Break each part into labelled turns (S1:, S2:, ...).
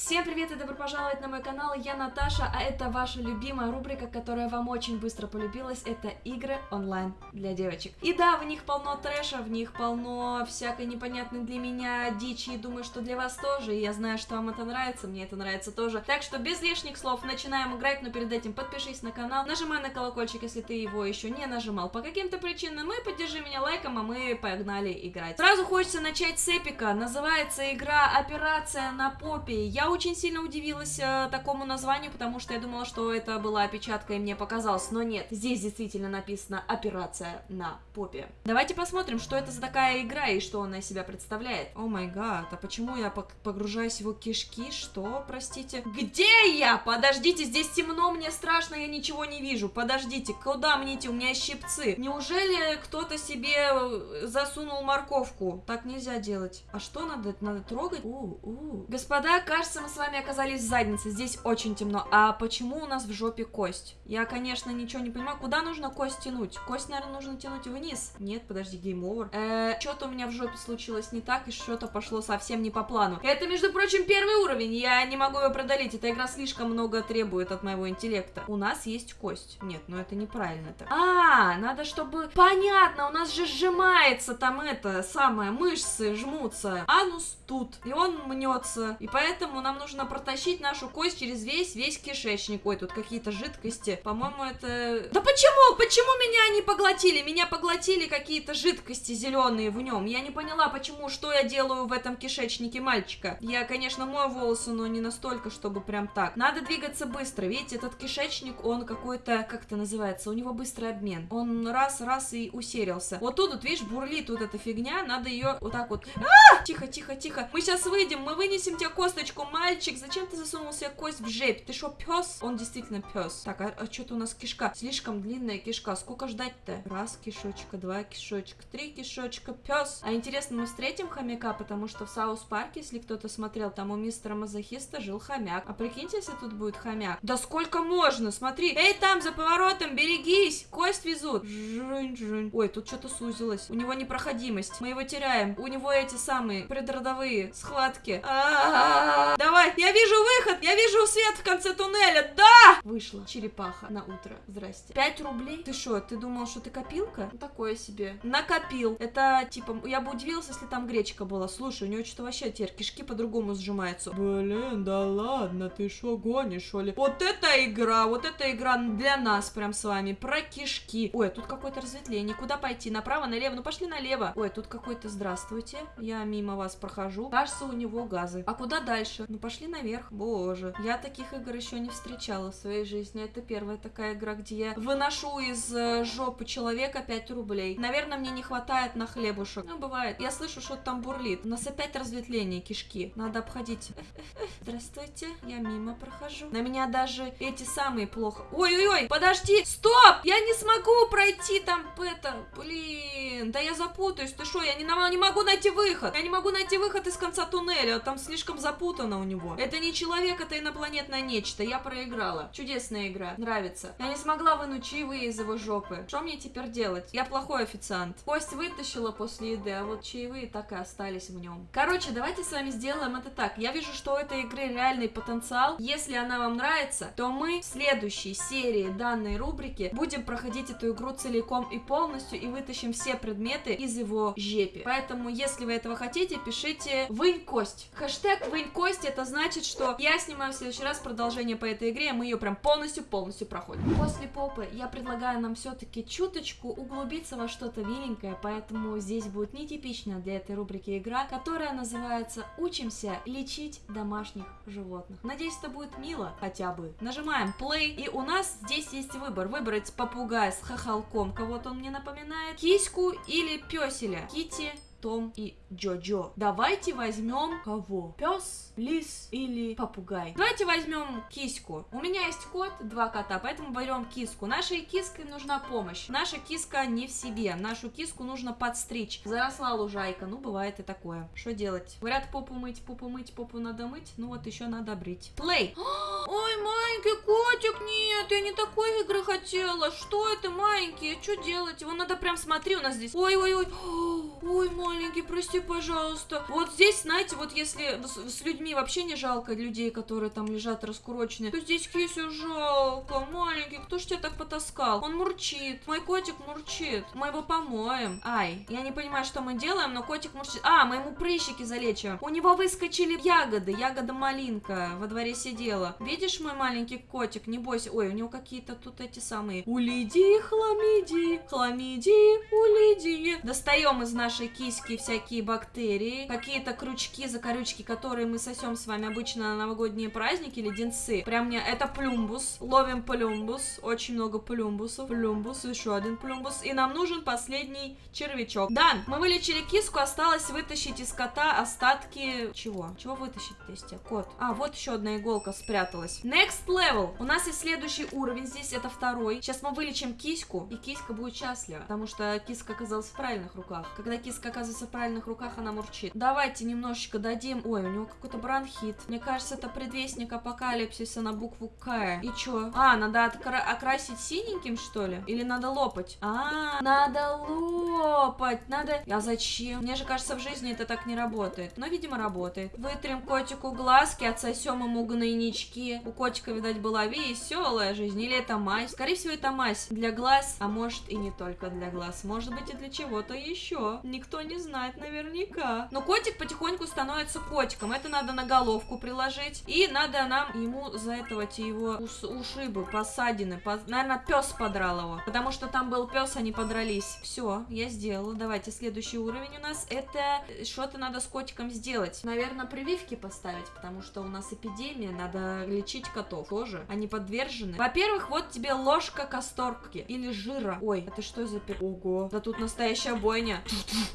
S1: Всем привет и добро пожаловать на мой канал, я Наташа, а это ваша любимая рубрика, которая вам очень быстро полюбилась, это игры онлайн для девочек. И да, в них полно трэша, в них полно всякой непонятной для меня дичи, и думаю, что для вас тоже, и я знаю, что вам это нравится, мне это нравится тоже. Так что без лишних слов начинаем играть, но перед этим подпишись на канал, нажимай на колокольчик, если ты его еще не нажимал по каким-то причинам, и поддержи меня лайком, а мы погнали играть. Сразу хочется начать с эпика, называется игра «Операция на попе». Я очень сильно удивилась э, такому названию, потому что я думала, что это была опечатка и мне показалось, но нет, здесь действительно написано «Операция на попе». Давайте посмотрим, что это за такая игра и что она из себя представляет. Oh my god, а почему я погружаюсь в его кишки? Что, простите? Где я? Подождите, здесь темно, мне страшно, я ничего не вижу. Подождите, куда мне идти? У меня щипцы. Неужели кто-то себе э, засунул морковку? Так нельзя делать. А что надо? Надо трогать? У, у. Господа, кажется, кажется, мы с вами оказались в заднице. Здесь очень темно. А почему у нас в жопе кость? Я, конечно, ничего не понимаю. Куда нужно кость тянуть? Кость, наверное, нужно тянуть вниз. Нет, подожди, game over. Э, что-то у меня в жопе случилось не так, и что-то пошло совсем не по плану. Это, между прочим, первый уровень. Я не могу его преодолеть. Эта игра слишком много требует от моего интеллекта. У нас есть кость. Нет, ну это неправильно так. А, надо, чтобы... Понятно, у нас же сжимается там это самое, мышцы жмутся. Анус тут. И он мнется. И поэтому нам нужно протащить нашу кость через весь, весь кишечник. Ой, тут какие-то жидкости. По-моему, это... Да почему? Почему меня не поглотили? Меня поглотили какие-то жидкости зеленые в нем. Я не поняла, почему, что я делаю в этом кишечнике мальчика. Я, конечно, мою волосы, но не настолько, чтобы прям так. Надо двигаться быстро. Видите, этот кишечник, он какой-то, как это называется, у него быстрый обмен. Он раз-раз и усерился. Вот тут, вот, видишь, бурлит тут эта фигня, надо ее вот так вот... А! Тихо, тихо, тихо. Мы сейчас выйдем, мы вынесем тебе косточку, мальчик. Зачем ты засунул себе кость в жепь? Ты что, пес? Он действительно пес. Так, а, а что-то у нас кишка. Слишком длинная кишка. Сколько ждать-то? Раз кишочка, два кишочка, три кишочка, пес. А интересно, мы встретим хомяка, потому что в South Park е, если кто-то смотрел, там у мистера Мазохиста жил хомяк. А прикиньте, если тут будет хомяк. Да сколько можно? Смотри. Эй, там, за поворотом, берегись. Кость везут. Жунь, жунь. Ой, тут что-то сузилось. У него непроходимость. Мы его теряем. У него эти самые предродовые схватки. А -а -а Давай, я вижу выход, я вижу свет в конце туннеля, да! Вышла черепаха на утро, здрасте. 5 рублей? Ты что, ты думал, что ты копилка? Ну, такое себе. Накопил. Это, типа, я бы удивилась, если там гречка была. Слушай, у него что-то вообще теперь кишки по-другому сжимаются. Блин, да ладно, ты что гонишь, что ли? Вот эта игра, вот эта игра для нас прям с вами, про кишки. Ой, тут какое-то разветвление, куда пойти? Направо, налево? Ну, пошли налево. Ой, тут какой-то, здравствуйте, я мимо вас прохожу. Кажется, у него газы. А куда дальше? Ну, пошли наверх. Боже, я таких игр еще не встречала в своей жизни. Это первая такая игра, где я выношу из э, жопы человека 5 рублей. Наверное, мне не хватает на хлебушек. Ну, бывает. Я слышу, что там бурлит. У нас опять разветвление кишки. Надо обходить. Здравствуйте, я мимо прохожу. На меня даже эти самые плохо. Ой-ой-ой, подожди, стоп! Я не смогу пройти там это. Блин, да я запутаюсь. Ты что, я не, не могу найти выход. Я не могу найти выход из конца туннеля. Там слишком запутано у него. Это не человек, это инопланетное нечто. Я проиграла. Чудесная игра. Нравится. Я не смогла вынуть чаевые из его жопы. Что мне теперь делать? Я плохой официант. Кость вытащила после еды, а вот чаевые так и остались в нем. Короче, давайте с вами сделаем это так. Я вижу, что у этой игры реальный потенциал. Если она вам нравится, то мы в следующей серии данной рубрики будем проходить эту игру целиком и полностью и вытащим все предметы из его жепи. Поэтому, если вы этого хотите, пишите «Вынь кость». Хэштег «Вынь кость» это значит, что я снимаю в следующий раз продолжение по этой игре, мы ее прям полностью-полностью проходим. После попы я предлагаю нам все-таки чуточку углубиться во что-то миленькое, поэтому здесь будет нетипичная для этой рубрики игра, которая называется «Учимся лечить домашних животных». Надеюсь, это будет мило хотя бы. Нажимаем play, и у нас здесь есть выбор. Выбрать попугая с хохолком, кого-то он мне напоминает, киську или песеля. Кити том и Джо-Джо. Давайте возьмем кого? Пес, лис или попугай? Давайте возьмем киску. У меня есть кот, два кота, поэтому берем киску. Нашей киске нужна помощь. Наша киска не в себе. Нашу киску нужно подстричь. Заросла лужайка, ну бывает и такое. Что делать? Говорят, попу мыть, попу мыть, попу надо мыть. Ну вот еще надо брить. Плей! Ой, маленький котик, нет, я не такой игры хотела. Что это, маленький? Что делать? Его надо прям, смотри, у нас здесь. Ой-ой-ой. Ой, маленький, прости, пожалуйста. Вот здесь, знаете, вот если с, с людьми вообще не жалко людей, которые там лежат раскуроченные, то здесь кисю жалко. Маленький, кто ж тебя так потаскал? Он мурчит. Мой котик мурчит. Мы его помоем. Ай, я не понимаю, что мы делаем, но котик мурчит. А, мы ему прыщики залечиваем. У него выскочили ягоды. Ягода малинка во дворе сидела. Видишь, мой маленький котик, не бойся. Ой, у него какие-то тут эти самые. Улиди, хламиди, хламиди, улиди. Достаем из нашей киски всякие бактерии, какие-то крючки, закорючки, которые мы сосем с вами обычно на новогодние праздники, леденцы. Прям мне это плюмбус. Ловим плюмбус. Очень много плюмбусов. Плюмбус, еще один плюмбус. И нам нужен последний червячок. Дан, мы вылечили киску, осталось вытащить из кота остатки... Чего? Чего вытащить из тебя? Кот. А, вот еще одна иголка спряталась. Next level. У нас есть следующий уровень здесь, это второй. Сейчас мы вылечим киську, и киська будет счастлива, потому что киска оказалась в правильных руках. Когда киска оказывается в правильных руках, она мурчит. Давайте немножечко дадим... Ой, у него какой-то бронхит. Мне кажется, это предвестник апокалипсиса на букву К. И чё? А, надо откра... окрасить синеньким, что ли? Или надо лопать? А, надо лопать. Надо... А зачем? Мне же кажется, в жизни это так не работает. Но, видимо, работает. Вытрем котику глазки, отсосем ему гнойнички. У котика, видать, была веселая жизнь. Или это мазь? Скорее всего, это мазь для глаз, а может и не только для глаз. Может быть и для чего-то еще. Никто не знает наверняка. Но котик потихоньку становится котиком. Это надо на головку приложить. И надо нам ему за этого его ус ушибы, посадины. По... Наверное, пес подрал его. Потому что там был пес, они подрались. Все, я сделала. Давайте, следующий уровень у нас. Это что-то надо с котиком сделать. Наверное, прививки поставить, потому что у нас эпидемия. Надо лечить котов тоже. Они подвержены. Во-первых, вот тебе ложка касторки. Или жира. Ой, это что за пер... Ого. Да тут настоящая бойня.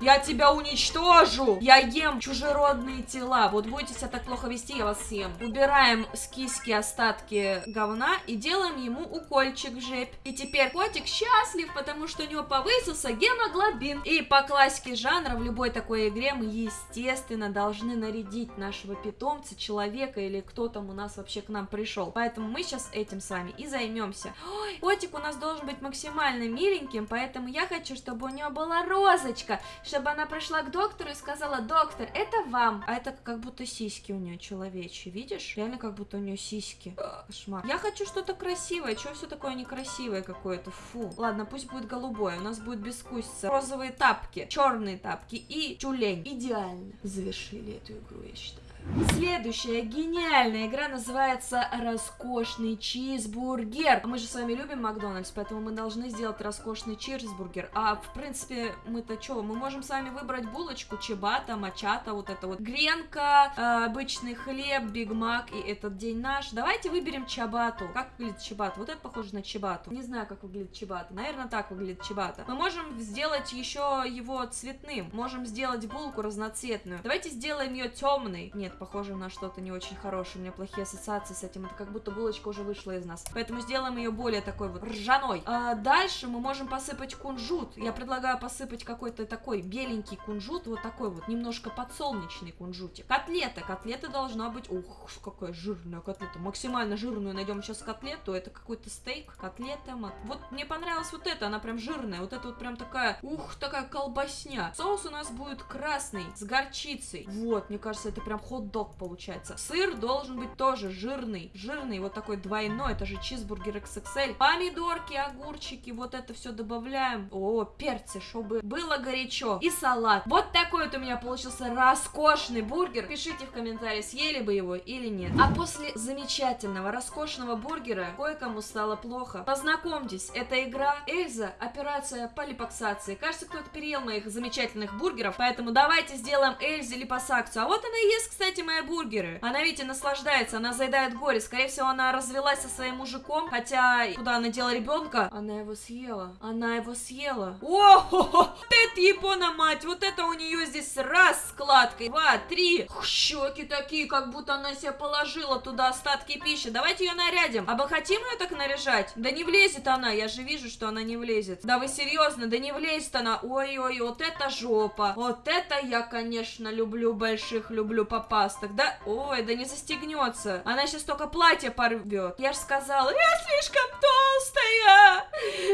S1: Я тебя уничтожу. Я ем чужеродные тела. Вот будете себя так плохо вести, я вас съем. Убираем с киски остатки говна и делаем ему укольчик в жепь. И теперь котик счастлив, потому что у него повысился гемоглобин. И по классике жанра в любой такой игре мы, естественно, должны нарядить нашего питомца, человека или кто там у нас вообще к нам пришел. Поэтому мы сейчас этим с вами и займемся. Ой, котик у нас должен быть максимально миленьким, поэтому я хочу, чтобы у него была розочка, чтобы она пришла к доктору и сказала, доктор, это вам. А это как будто сиськи у нее человечьи, видишь? Реально как будто у нее сиськи. Кошмар. Я хочу что-то красивое, что все такое некрасивое какое-то, фу. Ладно, пусть будет голубое, у нас будет бескусица. Розовые тапки, черные тапки и тюлень. Идеально завершили эту игру, я считаю. Следующая гениальная игра называется «Роскошный чизбургер». Мы же с вами любим Макдональдс, поэтому мы должны сделать роскошный чизбургер. А, в принципе, мы-то что? Мы можем с вами выбрать булочку, чебата, мачата, вот это вот. Гренка, э, обычный хлеб, Биг Мак и этот день наш. Давайте выберем чабату. Как выглядит чабата? Вот это похоже на чебату. Не знаю, как выглядит чебата. Наверное, так выглядит чебата. Мы можем сделать еще его цветным. Можем сделать булку разноцветную. Давайте сделаем ее темной. Нет, похоже на что-то не очень хорошее. У меня плохие ассоциации с этим. Это как будто булочка уже вышла из нас. Поэтому сделаем ее более такой вот ржаной. А дальше мы можем посыпать кунжут. Я предлагаю посыпать какой-то такой беленький кунжут. Вот такой вот, немножко подсолнечный кунжутик. Котлета. Котлета должна быть... Ух, какая жирная котлета. Максимально жирную найдем сейчас котлету. Это какой-то стейк. Котлета. Вот мне понравилась вот эта. Она прям жирная. Вот это вот прям такая... Ух, такая колбасня. Соус у нас будет красный, с горчицей. Вот, мне кажется, это прям хот хот-дог получается. Сыр должен быть тоже жирный, жирный, вот такой двойной, это же чизбургер XXL. Помидорки, огурчики, вот это все добавляем. О, перцы, чтобы было горячо. И салат. Вот такой вот у меня получился роскошный бургер. Пишите в комментарии, съели бы его или нет. А после замечательного, роскошного бургера кое-кому стало плохо. Познакомьтесь, это игра Эльза, операция по липоксации. Кажется, кто-то переел моих замечательных бургеров, поэтому давайте сделаем Эльзе липосакцию. А вот она и есть, кстати, мои бургеры. Она, видите, наслаждается, она заедает горе. Скорее всего, она развелась со своим мужиком, хотя куда она дела ребенка, она его съела. Она его съела. О, -хо -хо! вот это япона мать, вот это у нее здесь раз складкой, два, три. Щеки такие, как будто она себе положила туда остатки пищи. Давайте ее нарядим. А мы хотим ее так наряжать? Да не влезет она, я же вижу, что она не влезет. Да вы серьезно, да не влезет она. Ой-ой, вот это жопа. Вот это я, конечно, люблю больших, люблю папа запастах, да? Ой, да не застегнется. Она сейчас только платье порвет. Я же сказала, я слишком толстая.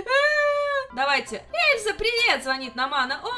S1: Э, Давайте. Эльза, привет, звонит нам Анна. О,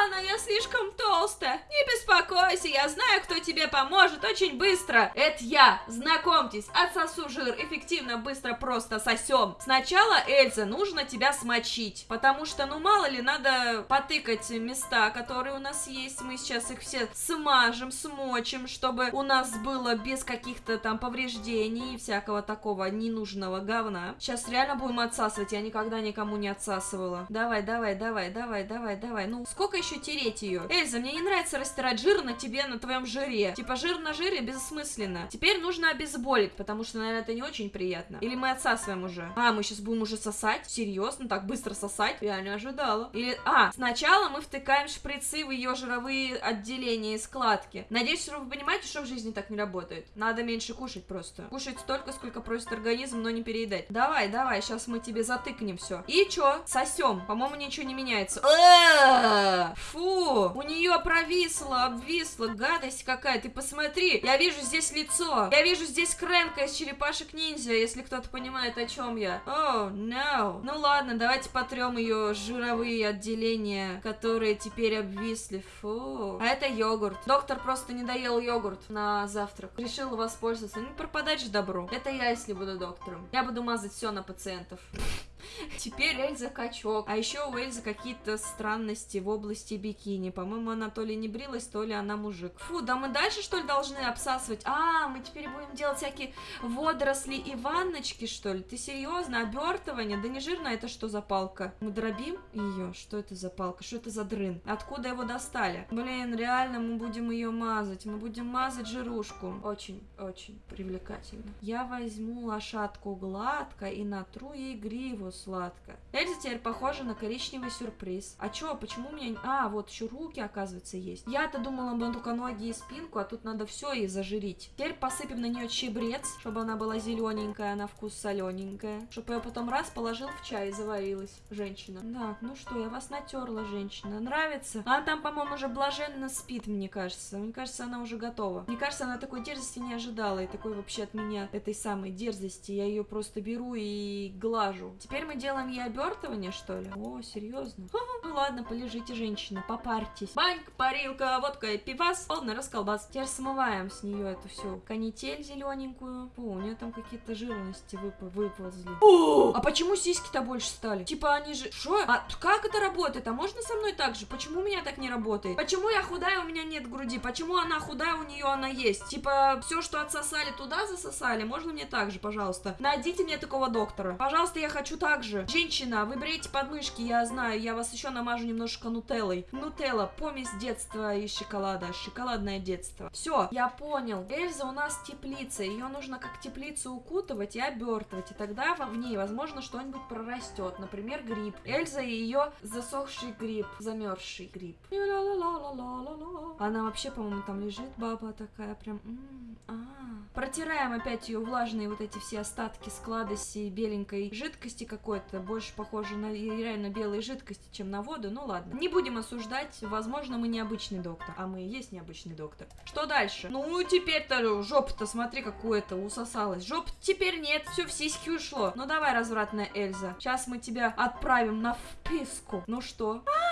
S1: Анна, я слишком толстая. Не беспокойся, я знаю, кто тебе поможет очень быстро. Это я. Знакомьтесь, отсосу жир. Эффективно, быстро, просто сосем. Сначала, Эльза, нужно тебя смочить. Потому что, ну, мало ли, надо потыкать места, которые у нас есть. Мы сейчас их все смажем, смочим, чтобы у нас было без каких-то там повреждений и всякого такого ненужного говна. Сейчас реально будем отсасывать. Я никогда никому не отсасывала. Давай, давай, давай, давай, давай, давай. Ну, сколько еще тереть ее? Эльза, мне не нравится растирать жир на тебе, на твоем жире. Типа, жир на жире бессмысленно. Теперь нужно обезболить, потому что, наверное, это не очень приятно. Или мы отсасываем уже? А, мы сейчас будем уже сосать? Серьезно? Так быстро сосать? Я не ожидала. Или, а, сначала мы втыкаем шприцы в ее жировые отделения и складки. Надеюсь, вы понимаете, что в жизни так не работает. Надо меньше кушать просто. Кушать столько, сколько просит организм, но не переедать. Давай, давай, сейчас мы тебе затыкнем все. И чё? Сосем. По-моему, ничего не меняется. Э, Фу, у нее провисло, обвисло, гадость какая. Ты посмотри, я вижу здесь лицо. Я вижу здесь Крэнка из черепашек ниндзя, если кто-то понимает, о чем я. О, oh, no. Ну ладно, давайте потрем ее жировые отделения, которые теперь обвисли. Фу. А это йогурт. Доктор просто не доел йогурт на завтрак. Решил воспользоваться. Не пропадать же добро. Это я, если буду доктором. Я буду мазать все на пациентов. Теперь Эльза качок. А еще у Эльзы какие-то странности в области бикини. По-моему, она то ли не брилась, то ли она мужик. Фу, да мы дальше, что ли, должны обсасывать? А, мы теперь будем делать всякие водоросли и ванночки, что ли? Ты серьезно? Обертывание? Да не жирно, это что за палка? Мы дробим ее? Что это за палка? Что это за дрын? Откуда его достали? Блин, реально мы будем ее мазать. Мы будем мазать жирушку. Очень, очень привлекательно. Я возьму лошадку гладко и натру ей гриву сладко. Эльза теперь похожа на коричневый сюрприз. А чё, почему у меня... А, вот еще руки, оказывается, есть. Я-то думала, бы только ноги и спинку, а тут надо все и зажирить. Теперь посыпем на нее чебрец, чтобы она была зелененькая, на вкус солененькая. Чтобы я потом раз положил в чай и заварилась. Женщина. Да, ну что, я вас натерла, женщина. Нравится? Она там, по-моему, уже блаженно спит, мне кажется. Мне кажется, она уже готова. Мне кажется, она такой дерзости не ожидала. И такой вообще от меня этой самой дерзости. Я ее просто беру и глажу. Теперь мы делаем ей обертывание, что ли? О, серьезно? Ну ладно, полежите, женщина, попарьтесь. Банька, парилка, водка и пивас, полный расколбас. Теперь смываем с нее эту всю канитель зелененькую. О, у нее там какие-то жирности вып выползли. О, а почему сиськи-то больше стали? Типа они же... Что? А как это работает? А можно со мной так же? Почему у меня так не работает? Почему я худая, у меня нет груди? Почему она худая, у нее она есть? Типа все, что отсосали туда, засосали. Можно мне так же, пожалуйста? Найдите мне такого доктора. Пожалуйста, я хочу так же. Женщина, вы бреете подмышки, я знаю, я вас еще намажу немножко нутеллой. Нутелла, помесь детства и шоколада, шоколадное детство. Все, я понял. Эльза у нас теплица, ее нужно как теплицу укутывать и обертывать, и тогда в ней, возможно, что-нибудь прорастет, например, гриб. Эльза и ее засохший гриб, замерзший гриб. Она вообще, по-моему, там лежит, баба такая, прям... а Протираем опять ее влажные вот эти все остатки складости беленькой жидкости какой-то, больше похоже на реально белой жидкости, чем на воду, ну ладно. Не будем осуждать, возможно, мы необычный доктор, а мы и есть необычный доктор. Что дальше? Ну, теперь-то жопа-то, смотри, какую-то усосалась. Жоп теперь нет, все в сиськи ушло. Ну давай, развратная Эльза, сейчас мы тебя отправим на вписку. Ну что? А,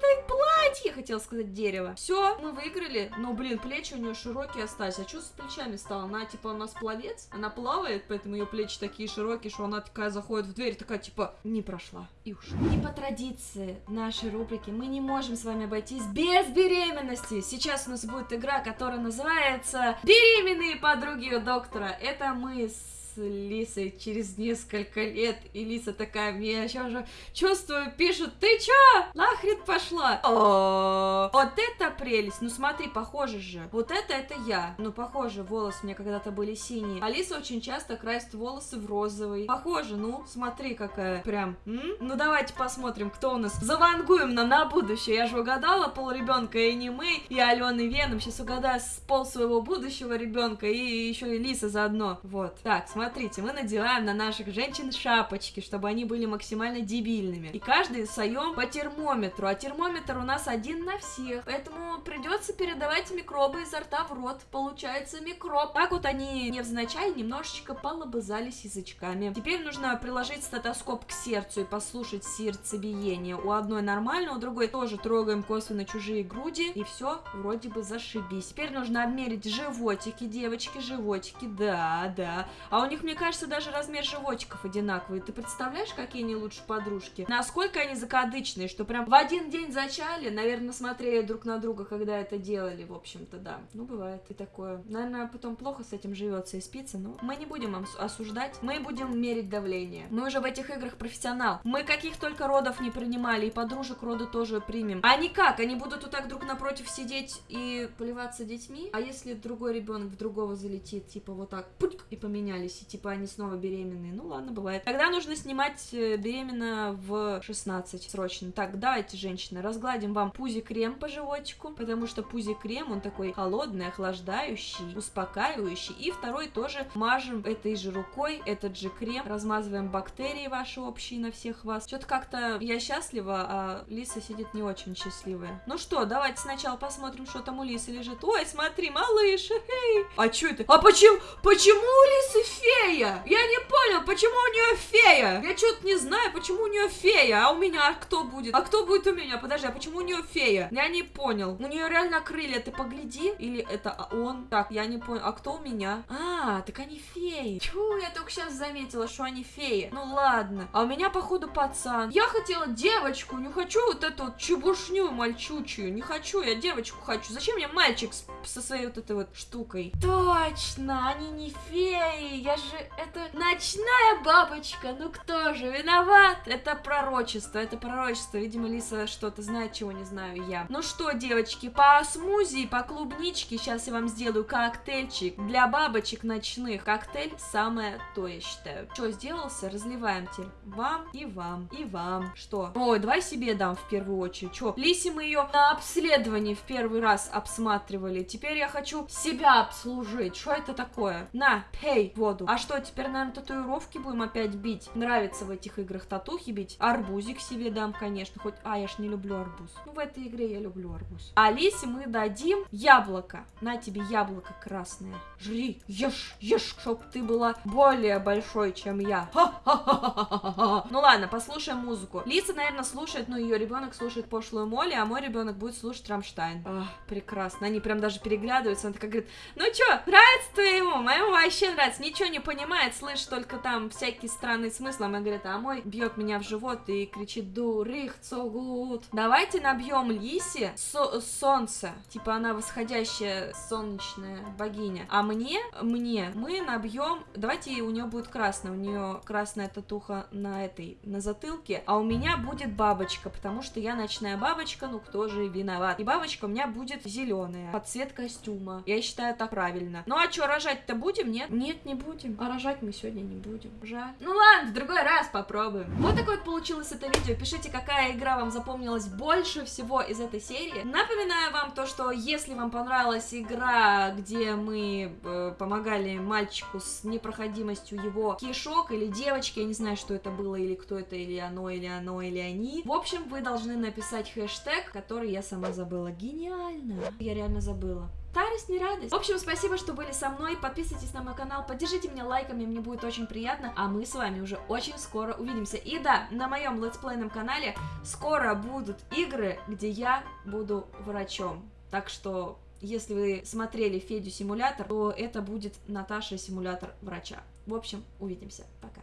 S1: я влезла в это платье, хотела сказать дерево. Все, мы выиграли. Но, блин, плечи у нее широкие остались. А что с плечами стало? Она, типа, у нас пловец, она плавает, поэтому ее плечи такие широкие, что она такая заходит в дверь, такая, типа, не прошла и ушла. И по традиции нашей рубрики мы не можем с вами обойтись без беременности. Сейчас у нас будет игра, которая называется «Беременные подруги доктора». Это мы с Лисой через несколько лет, и Лиса такая, мне сейчас уже чувствую, пишут, ты чё, нахрен пошла? О, вот это прелесть, ну смотри, похоже же, вот это, это я, ну похоже, волосы у меня когда-то были синие, Алиса очень часто красит волосы в розовый, похоже, ну, смотри какая, прям, ну давайте посмотрим, кто у нас, завангуем нам на будущее, я же угадала пол ребенка и не мы, и Алена Веном, сейчас угадаю пол своего будущего ребенка, и еще и Лиса заодно, вот, так, смотри, смотрите, мы надеваем на наших женщин шапочки, чтобы они были максимально дебильными. И каждый саем по термометру, а термометр у нас один на всех, поэтому придется передавать микробы изо рта в рот. Получается микроб. Так вот они невзначай немножечко полобызались язычками. Теперь нужно приложить стетоскоп к сердцу и послушать сердцебиение. У одной нормально, у другой тоже трогаем косвенно чужие груди, и все вроде бы зашибись. Теперь нужно обмерить животики, девочки, животики, да, да. А у них, мне кажется, даже размер животиков одинаковый. Ты представляешь, какие они лучше подружки? Насколько они закадычные, что прям в один день зачали, наверное, смотрели друг на друга, когда это делали, в общем-то, да. Ну, бывает и такое. Наверное, потом плохо с этим живется и спится, но мы не будем осуждать, мы будем мерить давление. Мы уже в этих играх профессионал. Мы каких только родов не принимали, и подружек рода тоже примем. А они как? Они будут вот так друг напротив сидеть и поливаться детьми? А если другой ребенок в другого залетит, типа вот так, путик, и поменялись, типа они снова беременные? Ну ладно, бывает. Тогда нужно снимать э, беременна в 16 срочно. Так, давайте, женщины, разгладим вам пузи-крем по животику, потому что пузи-крем, он такой холодный, охлаждающий, успокаивающий. И второй тоже мажем этой же рукой, этот же крем, размазываем бактерии ваши общие на всех вас. Что-то как-то я счастлива, а Лиса сидит не очень счастливая. Ну что, давайте сначала посмотрим, что там у Лисы лежит. Ой, смотри, малыш, эй! А что это? А почему, почему у Лисы фея? Я не понял, почему у нее фея? Я что-то не знаю, почему у нее фея, а у меня кто будет? А кто будет у меня? Подожди, а почему у нее фея? Я не понял. У нее реально крылья, ты погляди. Или это он? Так, я не понял. А кто у меня? А, так они феи. Чу, я только сейчас заметила, что они феи. Ну ладно. А у меня, походу, пацан. Я хотела девочку, не хочу вот эту вот чебушню мальчучую. Не хочу, я девочку хочу. Зачем мне мальчик со своей вот этой вот штукой? Точно, они не феи. Я же, это ночная бабочка. Ну кто же виноват? Это пророчество, это пророчество. Видимо, Лиса что-то знает, чего не знаю я. Ну что, девочки, по смузи, по клубничке сейчас я вам сделаю коктейльчик для бабочек ночных. Коктейль самое то, я считаю. Что, сделался? Разливаем теперь. Вам и вам, и вам. Что? Ой, давай себе дам в первую очередь. Что? Лисе мы ее на обследовании в первый раз обсматривали. Теперь я хочу себя обслужить. Что это такое? На, пей воду. А что, теперь, наверное, татуировки будем опять бить? Нравится в этих играх татухи бить. Арбузик себе дам, конечно. Хоть, а, я ж не люблю арбуз. Ну, в этой игре я люблю арбуз. А Лисе мы дадим яблоко. На тебе яблоко красное. Жри, ешь, ешь, чтоб ты была более большой, чем я. Ну ладно, послушаем музыку. Лиса, наверное, слушает, ну, ее ребенок слушает пошлую Молли, а мой ребенок будет слушать Рамштайн. Ах, прекрасно. Они прям даже переглядываются. Он такая говорит, ну чё, нравится твоему? Моему вообще нравится. Ничего не понимает, слышит только там всякие странные смыслы. А мы говорит, а мой бьет меня в живот и кричит, дурих, цогут. Давайте набьем Лисе со солнце. Типа она восходящая солнечная богиня. А мне, мне, мы набьем, давайте у нее будет красная, у нее красная татуха на этой, на затылке, а у меня будет бабочка, потому что я ночная бабочка, ну кто же виноват. И бабочка у меня будет зеленая, под цвет костюма. Я считаю так правильно. Ну а что, рожать-то будем, нет? Нет, не будем. А рожать мы сегодня не будем. Жаль. Ну ладно, в другой раз попробуем. Вот такое вот получилось это видео. Пишите, какая игра вам запомнилась больше всего из этой серии. Напоминаю вам то, что если вам понравилась игра, где мы э, помогали мальчику с непроходимостью его кишок или девочки, я не знаю, что это было, или кто это, или оно, или оно, или они. В общем, вы должны написать хэштег, который я сама забыла. Гениально! Я реально забыла. Старость не радость. В общем, спасибо, что были со мной. Подписывайтесь на мой канал, поддержите меня лайками, мне будет очень приятно. А мы с вами уже очень скоро увидимся. И да, на моем летсплейном канале скоро будут игры, где я буду врачом. Так что, если вы смотрели Федю симулятор, то это будет Наташа симулятор врача. В общем, увидимся. Пока.